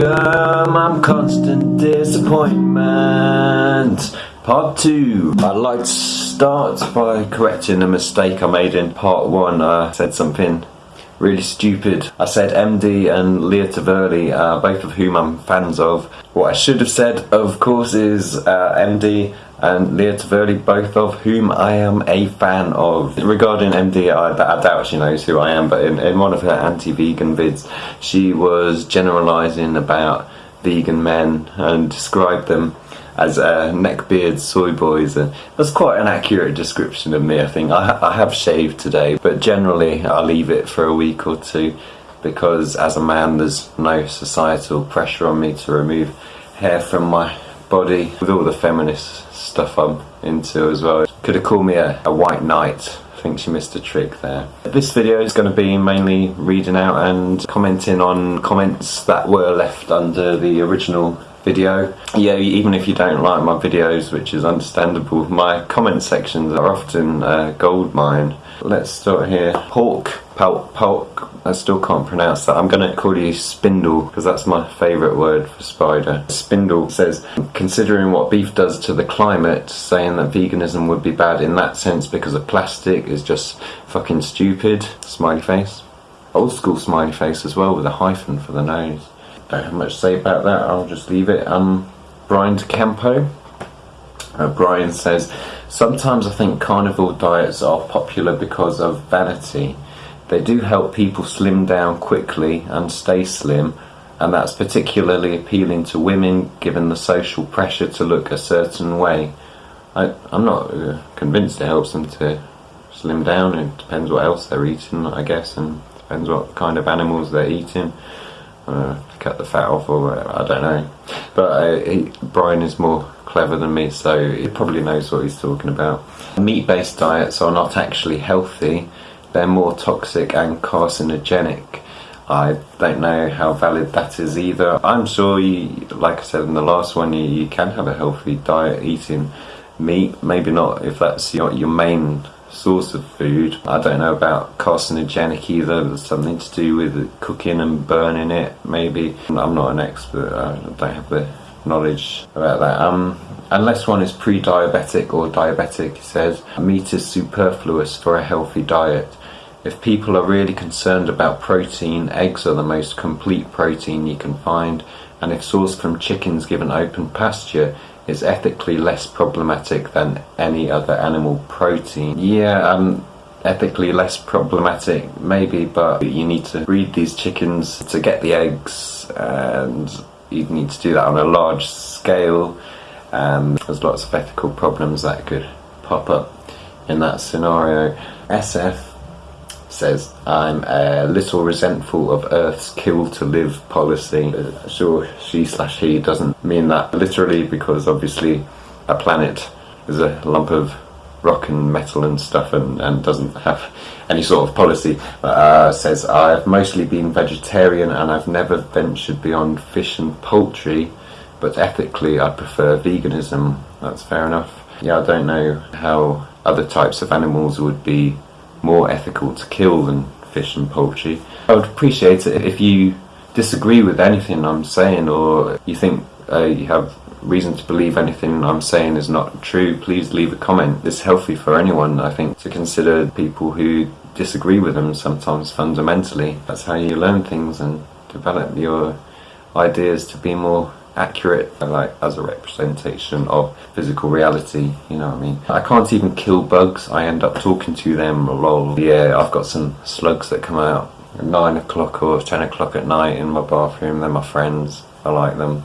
Welcome, I'm constant disappointment. Part 2. I'd like to start by correcting a mistake I made in part 1. I said something really stupid. I said MD and Leah Taverley, uh, both of whom I'm fans of. What I should have said, of course, is uh, MD and Leah Taverley, both of whom I am a fan of. Regarding MD, I, I doubt she knows who I am, but in, in one of her anti-vegan vids, she was generalising about vegan men and described them as uh, neckbeard soy boys that's quite an accurate description of me I think. I, I have shaved today but generally I leave it for a week or two because as a man there's no societal pressure on me to remove hair from my body with all the feminist stuff I'm into as well. Could have called me a, a white knight. I think she missed a trick there. This video is going to be mainly reading out and commenting on comments that were left under the original video. Yeah, even if you don't like my videos, which is understandable, my comment sections are often a gold mine. Let's start here. Pork, Palk, Palk, I still can't pronounce that. I'm going to call you Spindle because that's my favourite word for spider. Spindle says, considering what beef does to the climate, saying that veganism would be bad in that sense because of plastic is just fucking stupid. Smiley face. Old school smiley face as well with a hyphen for the nose. Don't have much to say about that, I'll just leave it. Um, Brian DeCampo. Uh, Brian says, Sometimes I think carnivore diets are popular because of vanity. They do help people slim down quickly and stay slim, and that's particularly appealing to women given the social pressure to look a certain way. I, am not uh, convinced it helps them to slim down, it depends what else they're eating, I guess, and depends what kind of animals they're eating. Uh, cut the fat off or whatever, I don't know. But uh, Brian is more clever than me, so he probably knows what he's talking about. Meat-based diets are not actually healthy, they're more toxic and carcinogenic. I don't know how valid that is either. I'm sure, you, like I said in the last one, you, you can have a healthy diet eating meat. Maybe not if that's your, your main source of food. I don't know about carcinogenic either. There's something to do with cooking and burning it, maybe. I'm not an expert. I don't have the knowledge about that. Um, unless one is pre-diabetic or diabetic, he says, meat is superfluous for a healthy diet. If people are really concerned about protein, eggs are the most complete protein you can find, and if sourced from chickens given open pasture, is ethically less problematic than any other animal protein. Yeah, um, ethically less problematic maybe, but you need to breed these chickens to get the eggs, and you need to do that on a large scale, and there's lots of ethical problems that could pop up in that scenario. SF says, I'm a little resentful of Earth's kill to live policy. Sure, she slash he doesn't mean that literally because obviously a planet is a lump of rock and metal and stuff and, and doesn't have any sort of policy. Uh, says, I've mostly been vegetarian and I've never ventured beyond fish and poultry, but ethically I prefer veganism. That's fair enough. Yeah, I don't know how other types of animals would be more ethical to kill than fish and poultry. I would appreciate it if you disagree with anything I'm saying or you think uh, you have reason to believe anything I'm saying is not true, please leave a comment. It's healthy for anyone, I think, to consider people who disagree with them sometimes fundamentally. That's how you learn things and develop your ideas to be more accurate like as a representation of physical reality you know what I mean? I can't even kill bugs. I end up talking to them lol yeah I've got some slugs that come out at 9 o'clock or 10 o'clock at night in my bathroom. They're my friends. I like them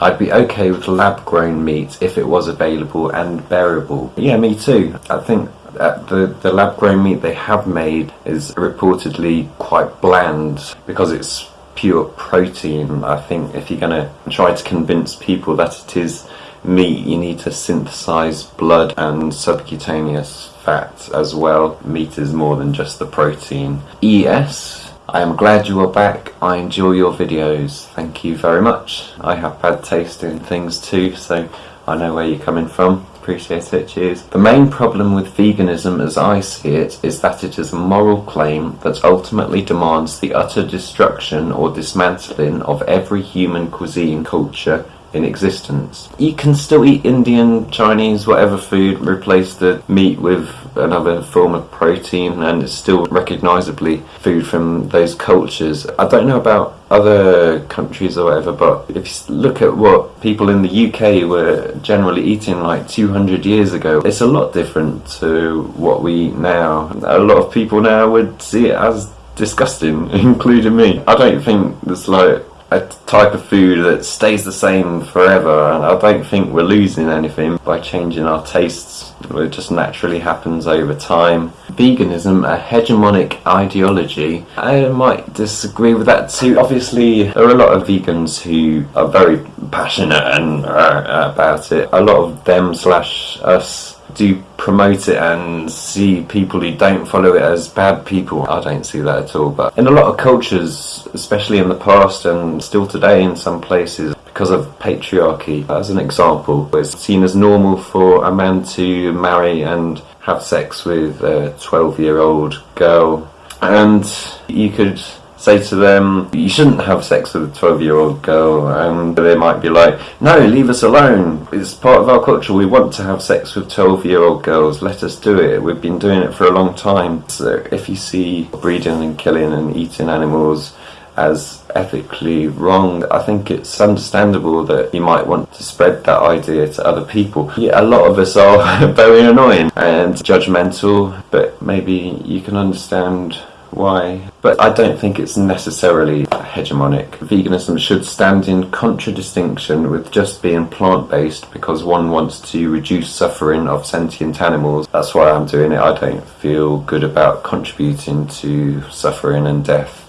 I'd be okay with lab grown meat if it was available and bearable yeah me too I think the, the lab grown meat they have made is reportedly quite bland because it's pure protein. I think if you're going to try to convince people that it is meat, you need to synthesize blood and subcutaneous fat as well. Meat is more than just the protein. ES, I am glad you are back. I enjoy your videos. Thank you very much. I have bad taste in things too, so I know where you're coming from. Appreciate it. Cheers. The main problem with veganism, as I see it, is that it is a moral claim that ultimately demands the utter destruction or dismantling of every human cuisine culture in existence. You can still eat Indian, Chinese, whatever food, replace the meat with another form of protein, and it's still recognisably food from those cultures. I don't know about other countries or whatever, but if you look at what people in the UK were generally eating like 200 years ago, it's a lot different to what we eat now. A lot of people now would see it as disgusting, including me. I don't think there's like a type of food that stays the same forever and I don't think we're losing anything by changing our tastes. It just naturally happens over time. Veganism a hegemonic ideology. I might disagree with that too. Obviously there are a lot of vegans who are very passionate and uh, about it. A lot of them slash us do promote it and see people who don't follow it as bad people. I don't see that at all. But in a lot of cultures, especially in the past and still today in some places, because of patriarchy, as an example, it's seen as normal for a man to marry and have sex with a 12 year old girl. And you could say to them, you shouldn't have sex with a 12 year old girl, and they might be like, no, leave us alone. It's part of our culture. We want to have sex with 12 year old girls. Let us do it. We've been doing it for a long time. So if you see breeding and killing and eating animals as ethically wrong, I think it's understandable that you might want to spread that idea to other people. Yeah, a lot of us are very annoying and judgmental, but maybe you can understand why. But I don't think it's necessarily hegemonic. Veganism should stand in contradistinction with just being plant-based because one wants to reduce suffering of sentient animals. That's why I'm doing it. I don't feel good about contributing to suffering and death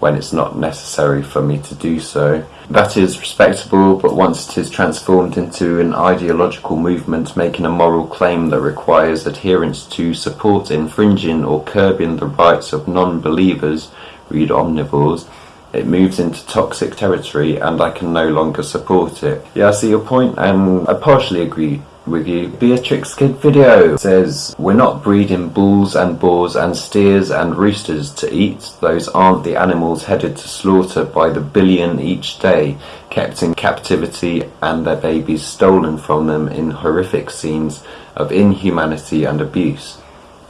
when it's not necessary for me to do so. That is respectable, but once it is transformed into an ideological movement making a moral claim that requires adherence to support infringing or curbing the rights of non-believers, read omnivores, it moves into toxic territory and I can no longer support it. Yeah, I see your point and I partially agree with you. Beatrix Kid video says, We're not breeding bulls and boars and steers and roosters to eat. Those aren't the animals headed to slaughter by the billion each day, kept in captivity and their babies stolen from them in horrific scenes of inhumanity and abuse.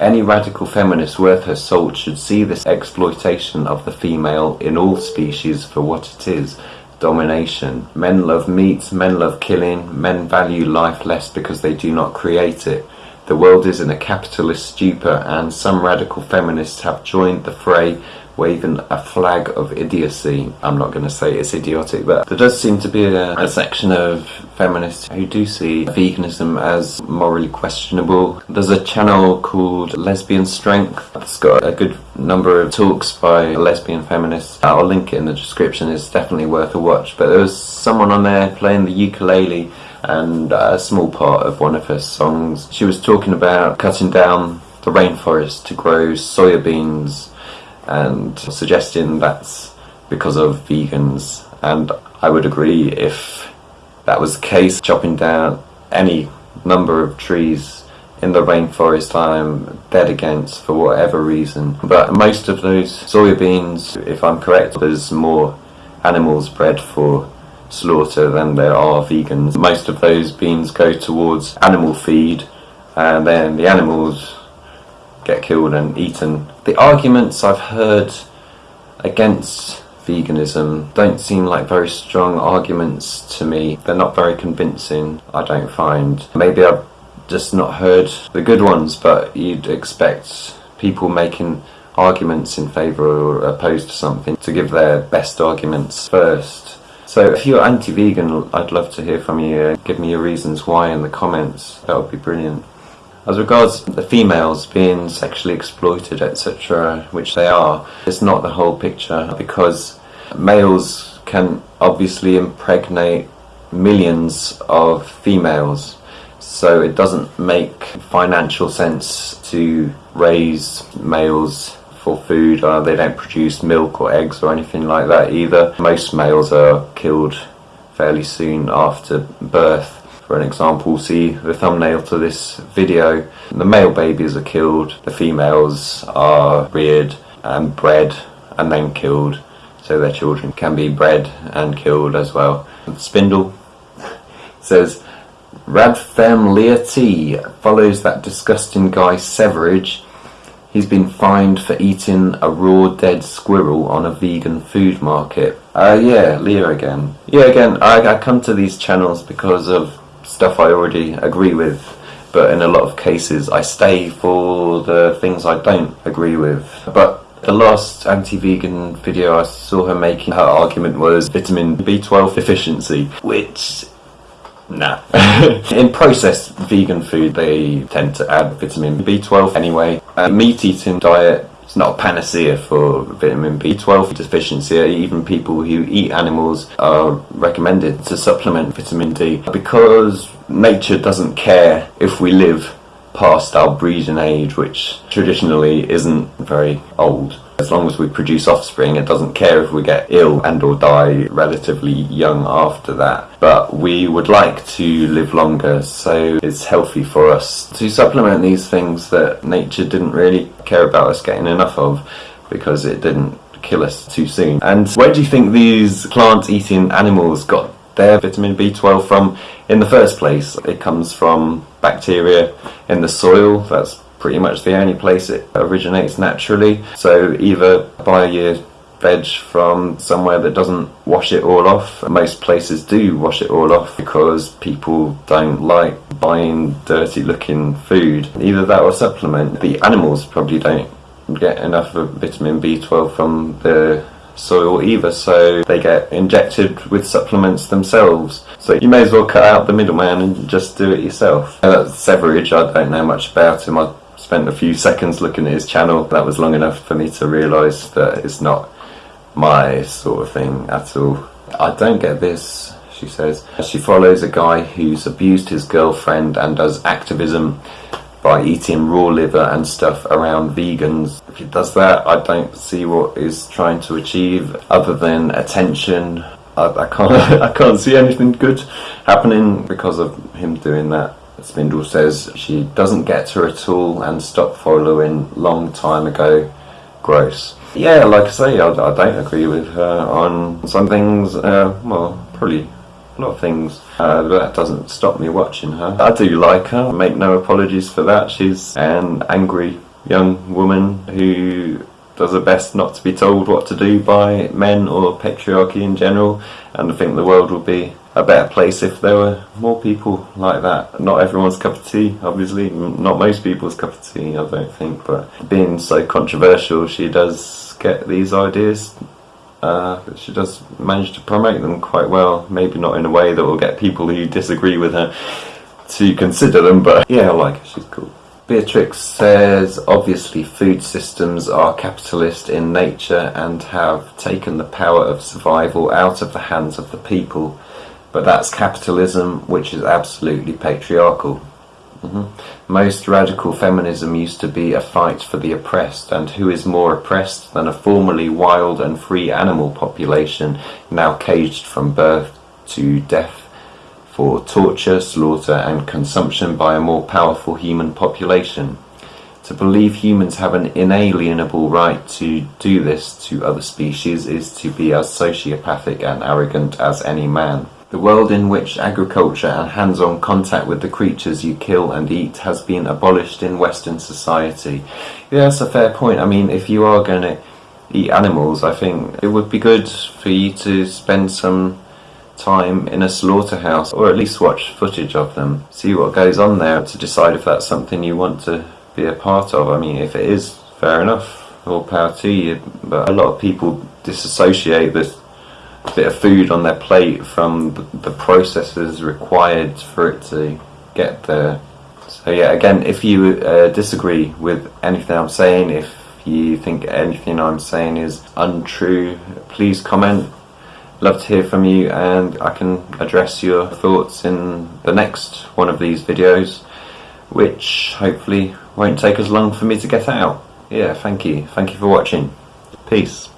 Any radical feminist worth her salt should see this exploitation of the female in all species for what it is, domination. Men love meat, men love killing, men value life less because they do not create it. The world is in a capitalist stupor and some radical feminists have joined the fray waving a flag of idiocy. I'm not going to say it's idiotic, but there does seem to be a, a, section of feminists who do see veganism as morally questionable. There's a channel called Lesbian Strength. that's got a good number of talks by lesbian feminists. I'll link it in the description. It's definitely worth a watch. But there was someone on there playing the ukulele and a small part of one of her songs. She was talking about cutting down the rainforest to grow soya beans and suggesting that's because of vegans. And I would agree if that was the case chopping down any number of trees in the rainforest I'm dead against for whatever reason. But most of those soybeans if I'm correct there's more animals bred for slaughter than there are vegans. Most of those beans go towards animal feed and then the animals get killed and eaten. The arguments I've heard against veganism don't seem like very strong arguments to me. They're not very convincing, I don't find. Maybe I've just not heard the good ones, but you'd expect people making arguments in favour or opposed to something to give their best arguments first. So if you're anti-vegan, I'd love to hear from you. Give me your reasons why in the comments. That would be brilliant. As regards the females being sexually exploited, etc., which they are, it's not the whole picture because males can obviously impregnate millions of females. So it doesn't make financial sense to raise males for food. Uh, they don't produce milk or eggs or anything like that either. Most males are killed fairly soon after birth For an example, see the thumbnail to this video. The male babies are killed, the females are reared and bred and then killed so their children can be bred and killed as well. Spindle says Radfem T follows that disgusting guy Severage. He's been fined for eating a raw dead squirrel on a vegan food market. Uh, yeah, Leah again. Yeah, again, I, I come to these channels because of stuff I already agree with, but in a lot of cases I stay for the things I don't agree with. But the last anti-vegan video I saw her making, her argument was vitamin B12 deficiency, which Nah. in processed vegan food, they tend to add vitamin B12 anyway. A meat eating diet is not a panacea for vitamin B12 deficiency. Even people who eat animals are recommended to supplement vitamin D because nature doesn't care if we live past our breeding age, which traditionally isn't very old. As long as we produce offspring, it doesn't care if we get ill and or die relatively young after that. But we would like to live longer, so it's healthy for us to supplement these things that nature didn't really care about us getting enough of because it didn't kill us too soon. And where do you think these plant-eating animals got their vitamin B12 from in the first place. It comes from bacteria in the soil, that's pretty much the only place it originates naturally. So either buy your veg from somewhere that doesn't wash it all off. Most places do wash it all off because people don't like buying dirty looking food. Either that or supplement. The animals probably don't get enough of vitamin B12 from the soil either, so they get injected with supplements themselves. So you may as well cut out the middleman and just do it yourself. that's Severage, I don't know much about him. I spent a few seconds looking at his channel. That was long enough for me to realise that it's not my sort of thing at all. I don't get this, she says. She follows a guy who's abused his girlfriend and does activism by eating raw liver and stuff around vegans. If he does that, I don't see what he's trying to achieve other than attention. I, I can't, I can't see anything good happening because of him doing that. Spindle says she doesn't get her at all and stopped following long time ago. Gross. Yeah, like I say, I, I don't agree with her on some things. Uh, well, probably a lot of things. Uh, but that doesn't stop me watching her. I do like her, I make no apologies for that. She's an angry young woman who does her best not to be told what to do by men or patriarchy in general and I think the world would be a better place if there were more people like that. Not everyone's cup of tea, obviously, not most people's cup of tea, I don't think, but being so controversial, she does get these ideas uh, she does manage to promote them quite well. Maybe not in a way that will get people who disagree with her to consider them, but yeah, I like her. She's cool. Beatrix says, obviously food systems are capitalist in nature and have taken the power of survival out of the hands of the people. But that's capitalism, which is absolutely patriarchal. Mm -hmm. Most radical feminism used to be a fight for the oppressed, and who is more oppressed than a formerly wild and free animal population now caged from birth to death for torture, slaughter and consumption by a more powerful human population? To believe humans have an inalienable right to do this to other species is to be as sociopathic and arrogant as any man. The world in which agriculture and hands-on contact with the creatures you kill and eat has been abolished in Western society. Yeah, that's a fair point. I mean, if you are going to eat animals, I think it would be good for you to spend some time in a slaughterhouse or at least watch footage of them. See what goes on there to decide if that's something you want to be a part of. I mean, if it is, fair enough, all power to you. But a lot of people disassociate this bit of food on their plate from the processes required for it to get there. So yeah, again, if you uh, disagree with anything I'm saying, if you think anything I'm saying is untrue, please comment. Love to hear from you and I can address your thoughts in the next one of these videos, which hopefully won't take as long for me to get out. Yeah, thank you. Thank you for watching. Peace.